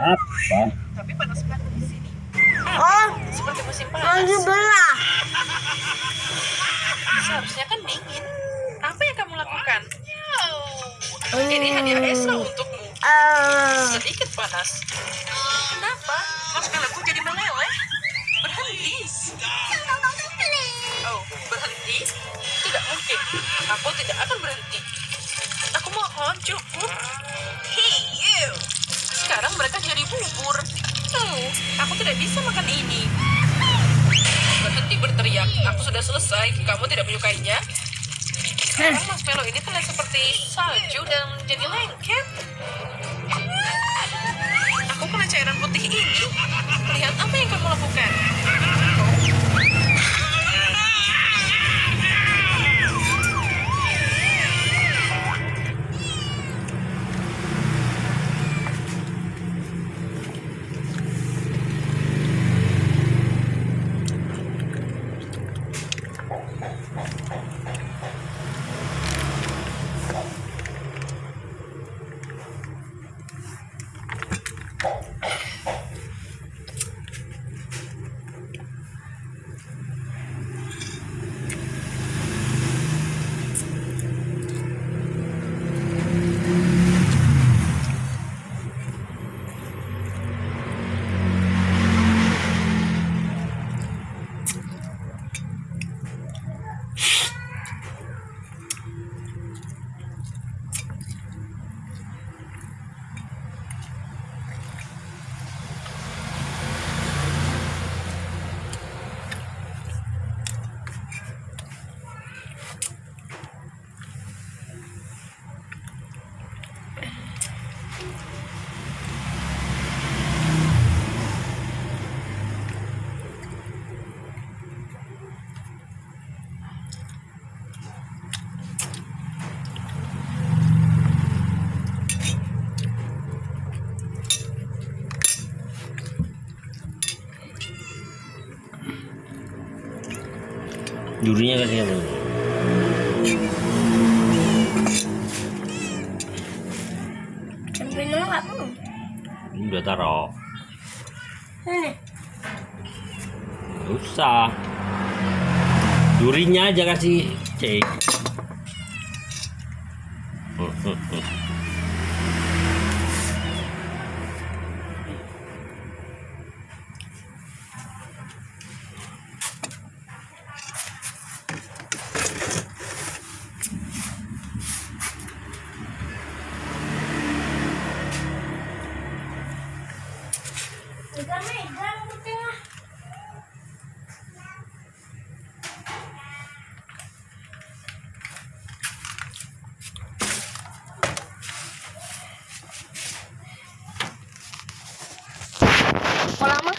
Apa? Tapi panas banget di sini. Oh, Seperti musim panas. dibelah. Seharusnya kan dingin. Apa yang kamu lakukan? Ini hadiah Esra untukmu. Eh, Sedikit panas. Kenapa? Marshmallowku jadi meleleh. Berhenti. Oh, berhenti? Tidak mungkin. Aku tidak akan berhenti. Aku mohon, cukup. Hey, you. Sekarang mereka jadi bubur. Oh, aku tidak bisa makan ini. Berhenti berteriak. Aku sudah selesai. Kamu tidak menyukainya? Sekarang marshmallow ini terlihat seperti salju dan menjadi lengket. Aku kena cairan putih ini. Lihat apa yang kamu lakukan. Durinya kasih apa? sampai nolak belum? Ini udah taruh. Ini. Nggak usah. Durinya aja kasih cek. Hmm, hmm, hmm. 我是她